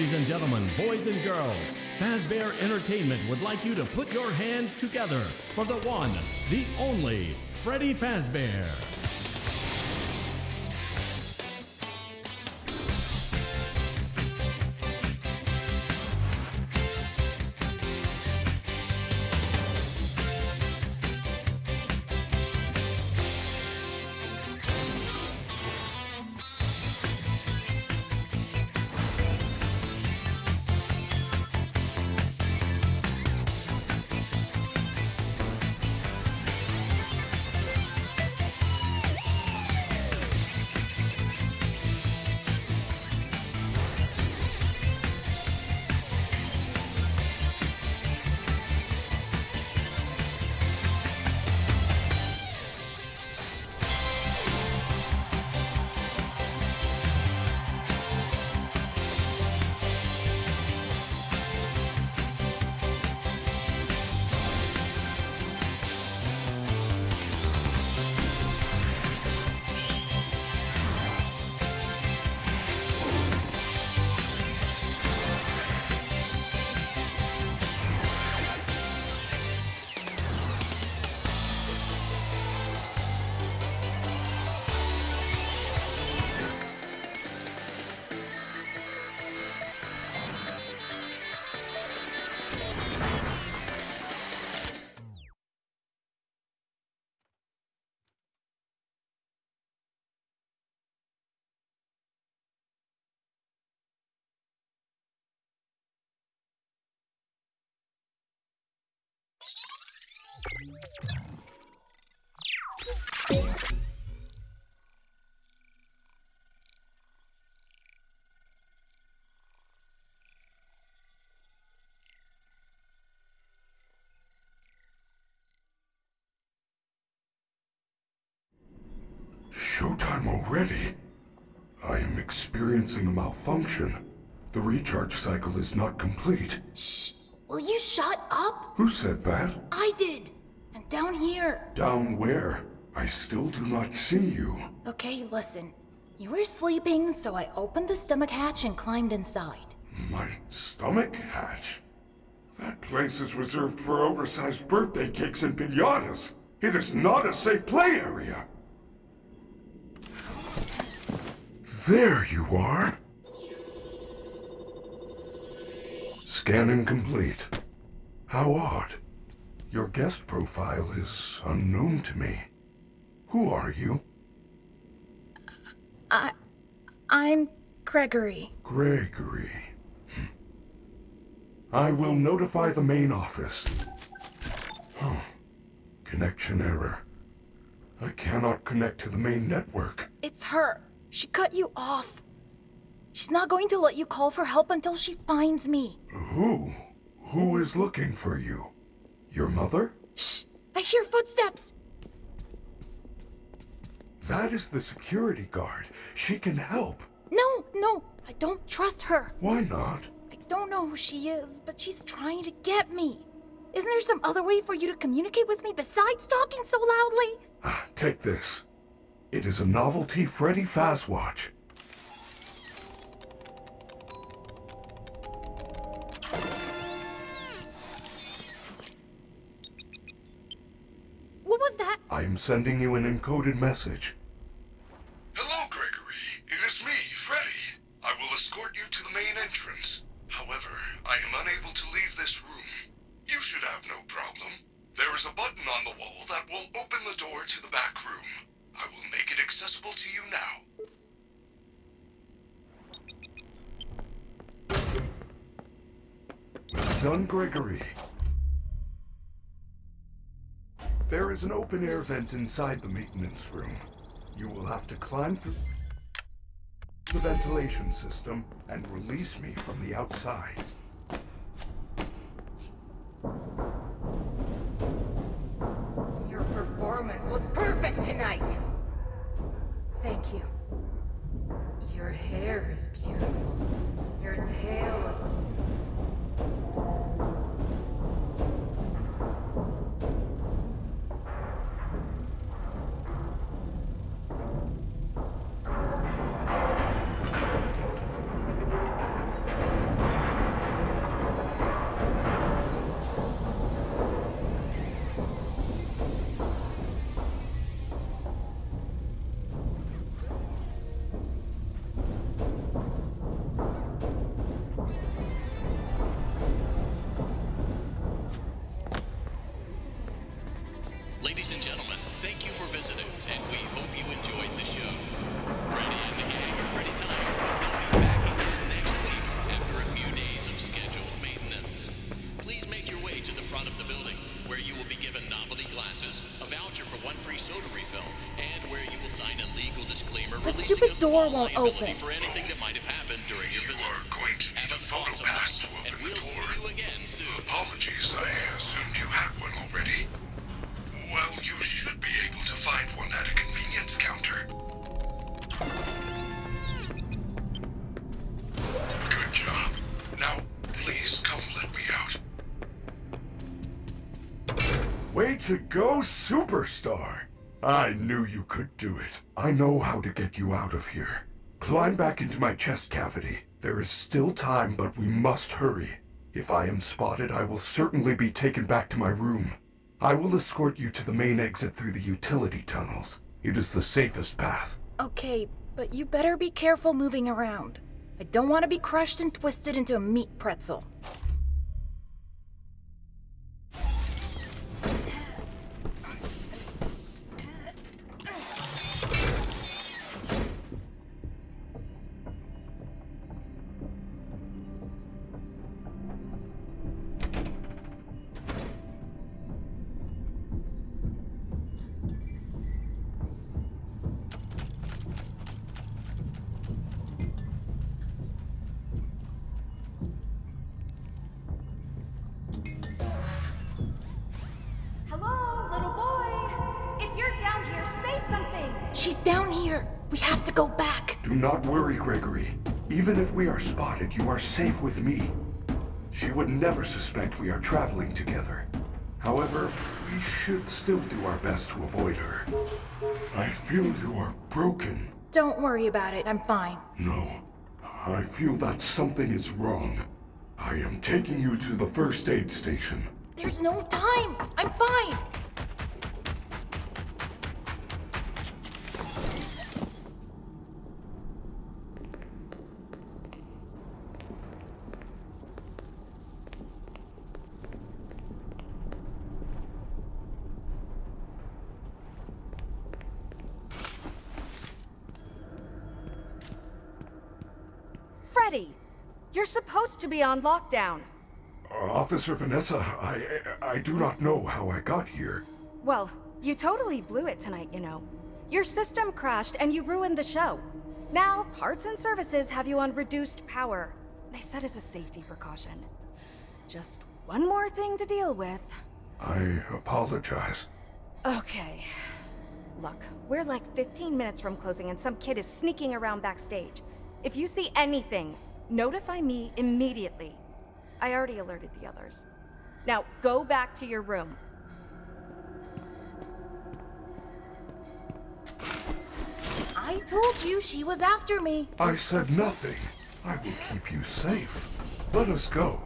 Ladies and gentlemen, boys and girls, Fazbear Entertainment would like you to put your hands together for the one, the only, Freddy Fazbear. Showtime already? I am experiencing a malfunction. The recharge cycle is not complete. Shh! Will you shut up? Who said that? I did! Down here. Down where? I still do not see you. Okay, listen. You were sleeping, so I opened the stomach hatch and climbed inside. My stomach hatch? That place is reserved for oversized birthday cakes and pinatas. It is not a safe play area. There you are. Scanning complete. How odd. Your guest profile is unknown to me. Who are you? I... I'm Gregory. Gregory. I will notify the main office. Huh. Connection error. I cannot connect to the main network. It's her. She cut you off. She's not going to let you call for help until she finds me. Who? Who is looking for you? Your mother? Shh! I hear footsteps! That is the security guard. She can help. No, no, I don't trust her. Why not? I don't know who she is, but she's trying to get me. Isn't there some other way for you to communicate with me besides talking so loudly? Ah, take this. It is a novelty Freddy Fazwatch. What was that? I am sending you an encoded message. Vent inside the maintenance room. You will have to climb through the ventilation system and release me from the outside. Your performance was perfect tonight. Thank you. Ladies and gentlemen, thank you for visiting, and we hope you enjoyed the show. Freddy and the gang are pretty tired, but they'll be back again next week after a few days of scheduled maintenance. Please make your way to the front of the building, where you will be given novelty glasses, a voucher for one free soda refill, and where you will sign a legal disclaimer The releasing stupid door won't open. You could do it. I know how to get you out of here. Climb back into my chest cavity. There is still time, but we must hurry. If I am spotted, I will certainly be taken back to my room. I will escort you to the main exit through the utility tunnels. It is the safest path. Okay, but you better be careful moving around. I don't want to be crushed and twisted into a meat pretzel. We have to go back. Do not worry, Gregory. Even if we are spotted, you are safe with me. She would never suspect we are traveling together. However, we should still do our best to avoid her. I feel you are broken. Don't worry about it. I'm fine. No, I feel that something is wrong. I am taking you to the first aid station. There's no time. I'm fine. Freddy, you're supposed to be on lockdown. Uh, Officer Vanessa, I, I do not know how I got here. Well, you totally blew it tonight, you know. Your system crashed and you ruined the show. Now, parts and services have you on reduced power. They said as a safety precaution. Just one more thing to deal with. I apologize. Okay. Look, we're like 15 minutes from closing and some kid is sneaking around backstage. If you see anything, notify me immediately. I already alerted the others. Now, go back to your room. I told you she was after me. I said nothing. I will keep you safe. Let us go.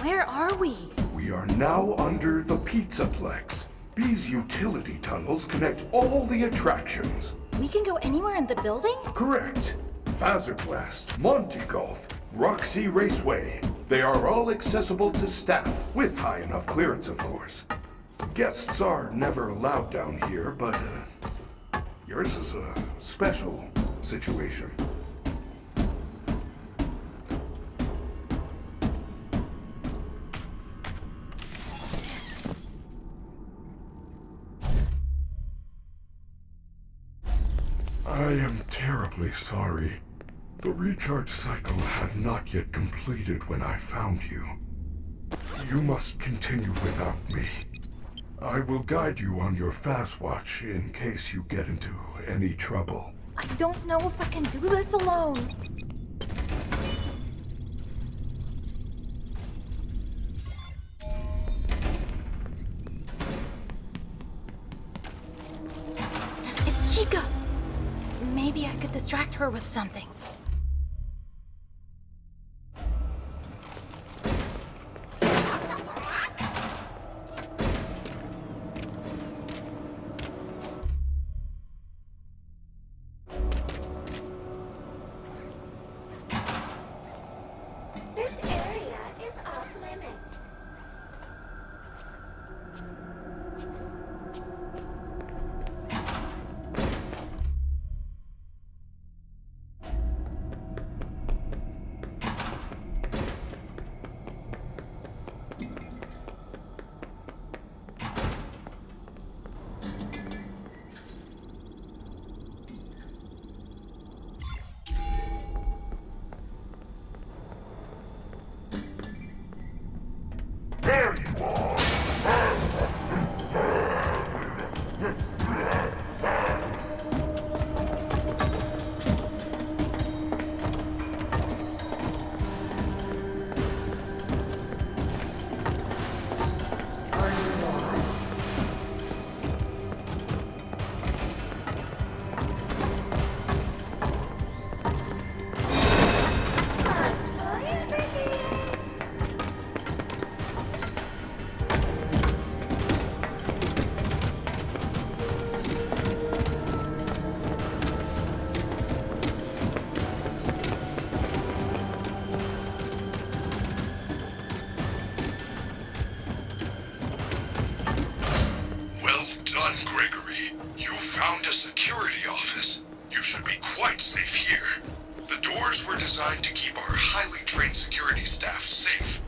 Where are we? We are now under the Pizzaplex. These utility tunnels connect all the attractions. We can go anywhere in the building? Correct. Fazerblast, Monty Golf, Roxy Raceway. They are all accessible to staff, with high enough clearance, of course. Guests are never allowed down here, but uh, yours is a special situation. I am terribly sorry. The recharge cycle had not yet completed when I found you. You must continue without me. I will guide you on your Fazwatch in case you get into any trouble. I don't know if I can do this alone. Her with something. should be quite safe here. The doors were designed to keep our highly trained security staff safe,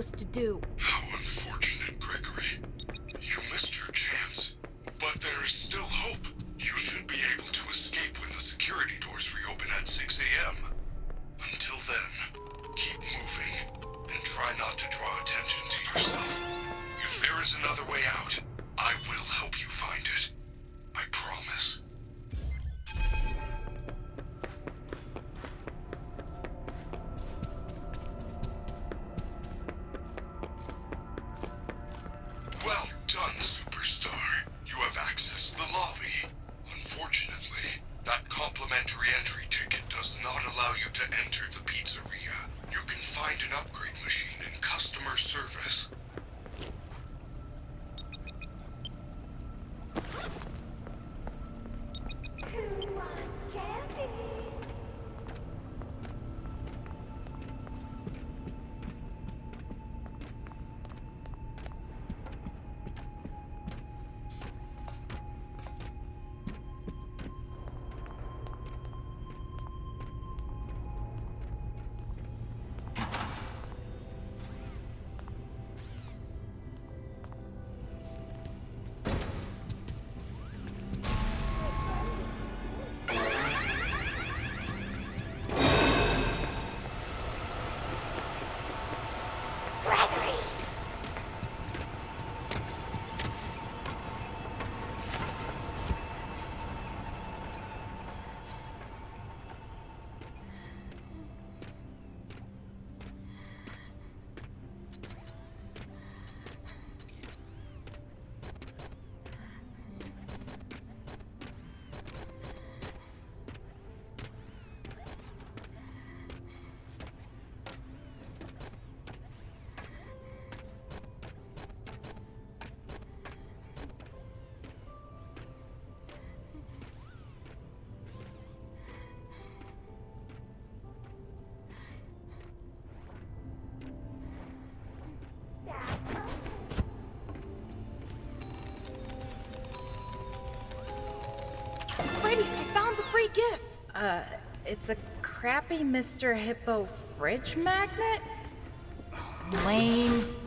supposed to do? How unfortunate, Gregory. You missed your chance. But there is still hope. You should be able to escape when the security doors reopen at 6 a.m. Until then, keep moving, and try not to draw attention to yourself. If there is another way out, I will help you find it. Uh, it's a crappy Mr. Hippo fridge magnet? Lame.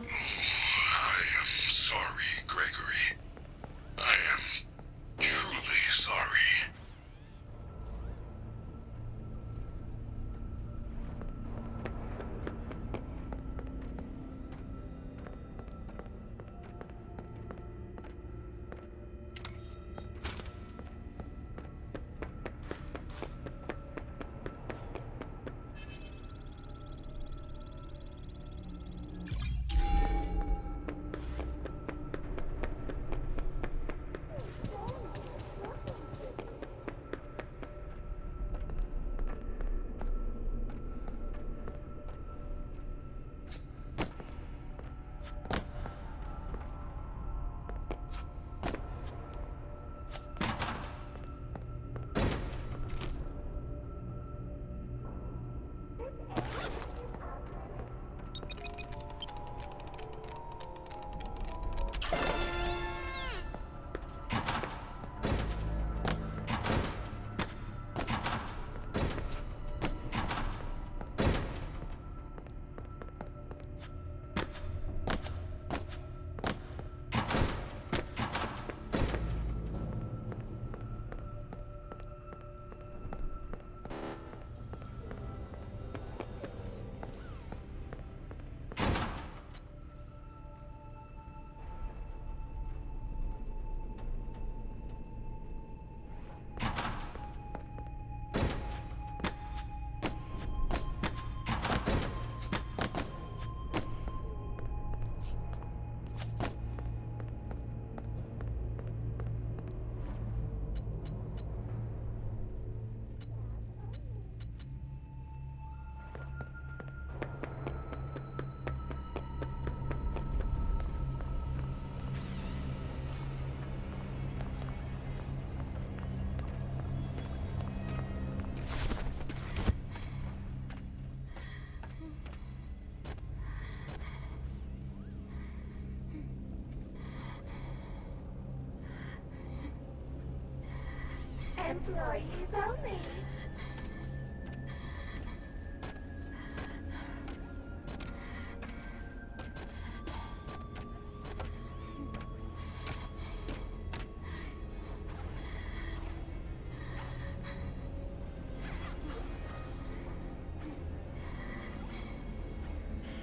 Employees only.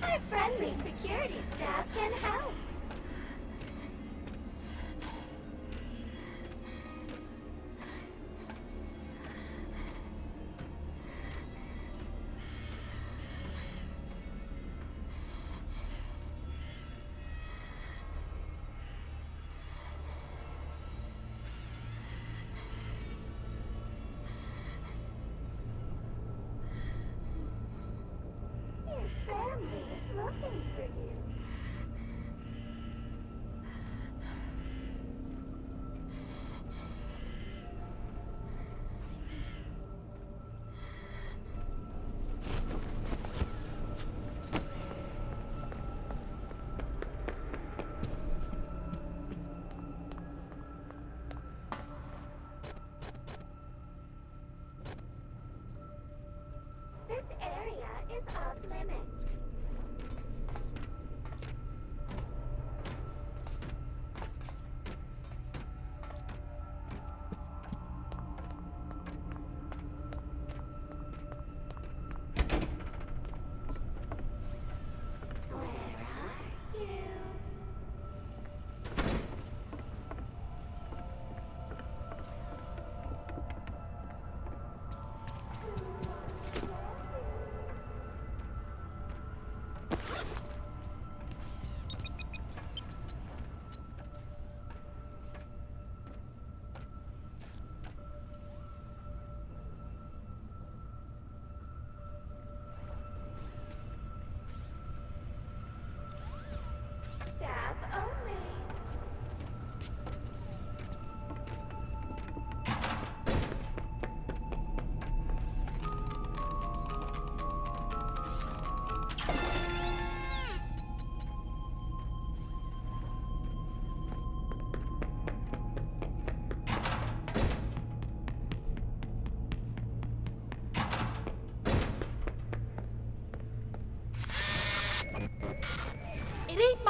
Our friendly security staff can help.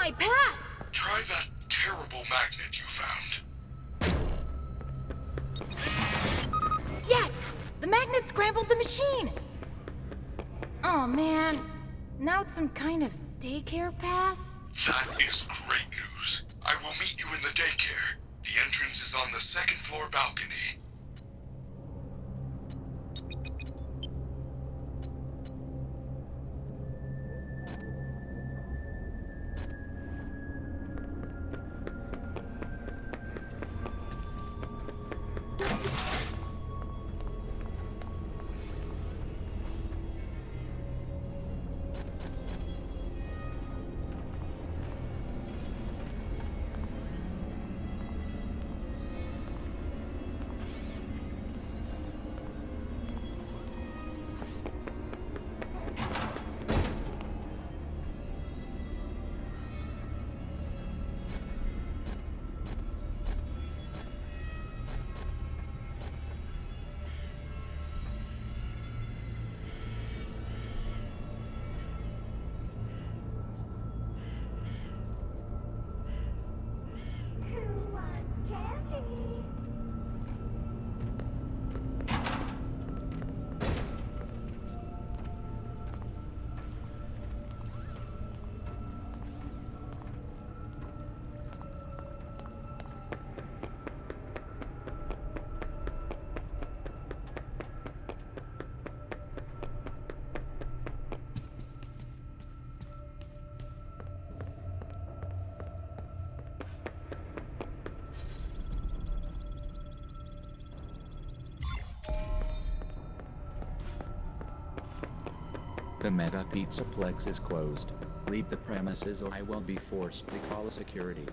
My pass! Try that terrible magnet you found. Yes! The magnet scrambled the machine! Oh man, now it's some kind of daycare pass? That is great news. I will meet you in the daycare. The entrance is on the second floor balcony. The Mega Pizzaplex is closed. Leave the premises or I will be forced to call security.